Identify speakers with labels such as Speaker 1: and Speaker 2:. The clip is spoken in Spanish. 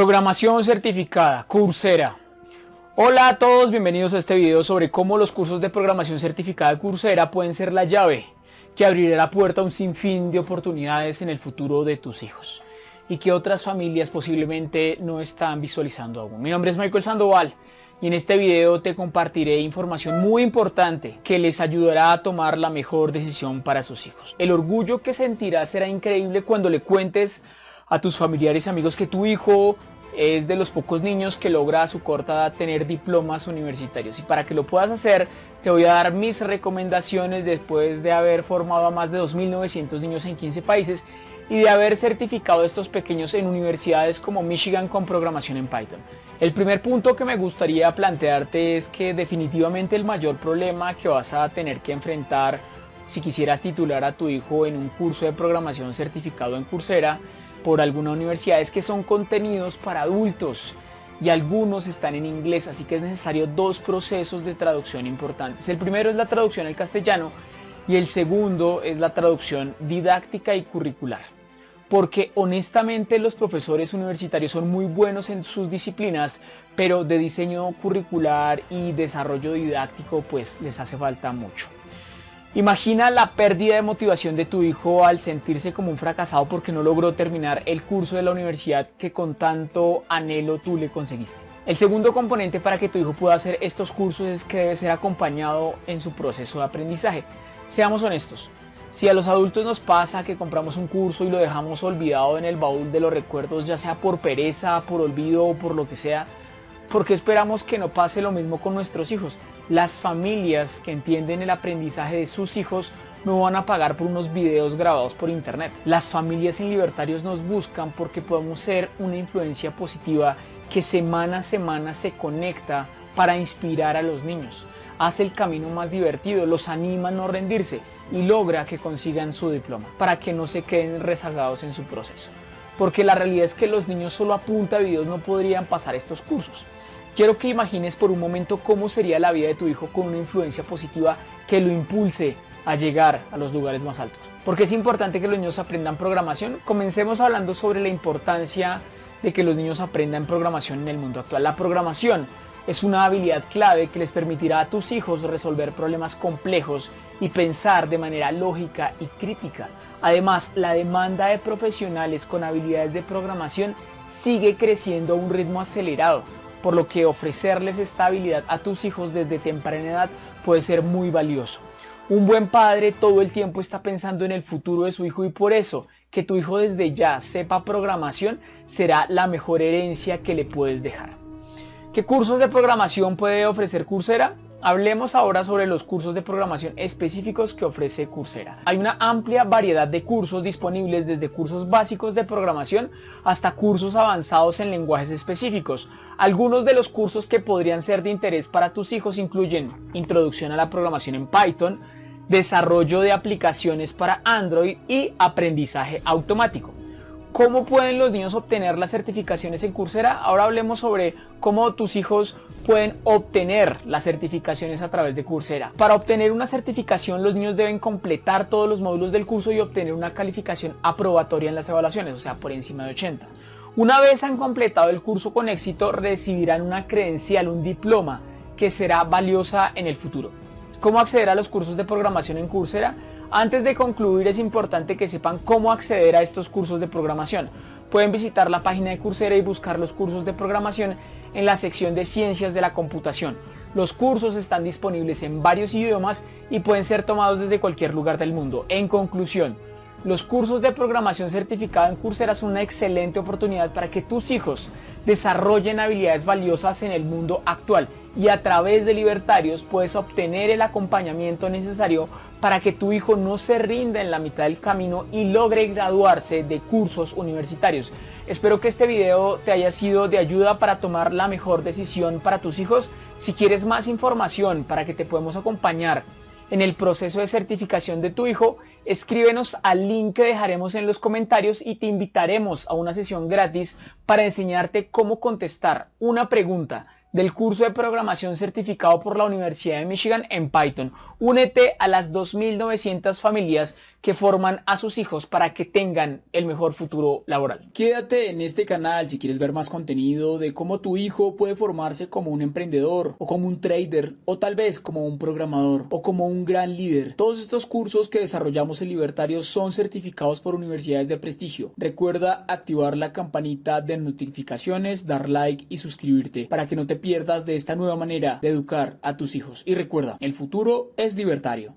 Speaker 1: Programación certificada, Coursera. Hola a todos, bienvenidos a este video sobre cómo los cursos de programación certificada de Coursera pueden ser la llave que abrirá la puerta a un sinfín de oportunidades en el futuro de tus hijos y que otras familias posiblemente no están visualizando aún. Mi nombre es Michael Sandoval y en este video te compartiré información muy importante que les ayudará a tomar la mejor decisión para sus hijos. El orgullo que sentirás será increíble cuando le cuentes a tus familiares y amigos que tu hijo es de los pocos niños que logra a su corta edad tener diplomas universitarios. Y para que lo puedas hacer, te voy a dar mis recomendaciones después de haber formado a más de 2.900 niños en 15 países y de haber certificado a estos pequeños en universidades como Michigan con programación en Python. El primer punto que me gustaría plantearte es que definitivamente el mayor problema que vas a tener que enfrentar si quisieras titular a tu hijo en un curso de programación certificado en Coursera por alguna universidad es que son contenidos para adultos y algunos están en inglés, así que es necesario dos procesos de traducción importantes. El primero es la traducción al castellano y el segundo es la traducción didáctica y curricular porque honestamente los profesores universitarios son muy buenos en sus disciplinas, pero de diseño curricular y desarrollo didáctico pues les hace falta mucho. Imagina la pérdida de motivación de tu hijo al sentirse como un fracasado porque no logró terminar el curso de la universidad que con tanto anhelo tú le conseguiste. El segundo componente para que tu hijo pueda hacer estos cursos es que debe ser acompañado en su proceso de aprendizaje. Seamos honestos, si a los adultos nos pasa que compramos un curso y lo dejamos olvidado en el baúl de los recuerdos, ya sea por pereza, por olvido o por lo que sea, ¿por qué esperamos que no pase lo mismo con nuestros hijos? Las familias que entienden el aprendizaje de sus hijos no van a pagar por unos videos grabados por internet. Las familias en libertarios nos buscan porque podemos ser una influencia positiva que semana a semana se conecta para inspirar a los niños. Hace el camino más divertido, los anima a no rendirse y logra que consigan su diploma para que no se queden rezagados en su proceso. Porque la realidad es que los niños solo a punta de videos no podrían pasar estos cursos. Quiero que imagines por un momento cómo sería la vida de tu hijo con una influencia positiva que lo impulse a llegar a los lugares más altos. Porque es importante que los niños aprendan programación. Comencemos hablando sobre la importancia de que los niños aprendan programación en el mundo actual. La programación es una habilidad clave que les permitirá a tus hijos resolver problemas complejos y pensar de manera lógica y crítica. Además, la demanda de profesionales con habilidades de programación sigue creciendo a un ritmo acelerado, por lo que ofrecerles esta habilidad a tus hijos desde temprana edad puede ser muy valioso. Un buen padre todo el tiempo está pensando en el futuro de su hijo y por eso que tu hijo desde ya sepa programación será la mejor herencia que le puedes dejar. ¿Qué cursos de programación puede ofrecer Coursera? Hablemos ahora sobre los cursos de programación específicos que ofrece Coursera. Hay una amplia variedad de cursos disponibles desde cursos básicos de programación hasta cursos avanzados en lenguajes específicos. Algunos de los cursos que podrían ser de interés para tus hijos incluyen Introducción a la programación en Python, Desarrollo de aplicaciones para Android y Aprendizaje automático. ¿Cómo pueden los niños obtener las certificaciones en Coursera? Ahora hablemos sobre cómo tus hijos pueden obtener las certificaciones a través de Coursera. Para obtener una certificación los niños deben completar todos los módulos del curso y obtener una calificación aprobatoria en las evaluaciones, o sea, por encima de 80. Una vez han completado el curso con éxito, recibirán una credencial, un diploma, que será valiosa en el futuro. ¿Cómo acceder a los cursos de programación en Coursera? Antes de concluir es importante que sepan cómo acceder a estos cursos de programación. Pueden visitar la página de Coursera y buscar los cursos de programación en la sección de Ciencias de la Computación. Los cursos están disponibles en varios idiomas y pueden ser tomados desde cualquier lugar del mundo. En conclusión, los cursos de programación certificada en Coursera son una excelente oportunidad para que tus hijos desarrollen habilidades valiosas en el mundo actual y a través de Libertarios puedes obtener el acompañamiento necesario para que tu hijo no se rinda en la mitad del camino y logre graduarse de cursos universitarios. Espero que este video te haya sido de ayuda para tomar la mejor decisión para tus hijos. Si quieres más información para que te podamos acompañar en el proceso de certificación de tu hijo, escríbenos al link que dejaremos en los comentarios y te invitaremos a una sesión gratis para enseñarte cómo contestar una pregunta del curso de programación certificado por la Universidad de Michigan en Python. Únete a las 2.900 familias que forman a sus hijos para que tengan el mejor futuro laboral.
Speaker 2: Quédate en este canal si quieres ver más contenido de cómo tu hijo puede formarse como un emprendedor o como un trader o tal vez como un programador o como un gran líder. Todos estos cursos que desarrollamos en Libertario son certificados por universidades de prestigio. Recuerda activar la campanita de notificaciones, dar like y suscribirte para que no te pierdas de esta nueva manera de educar a tus hijos. Y recuerda, el futuro es libertario.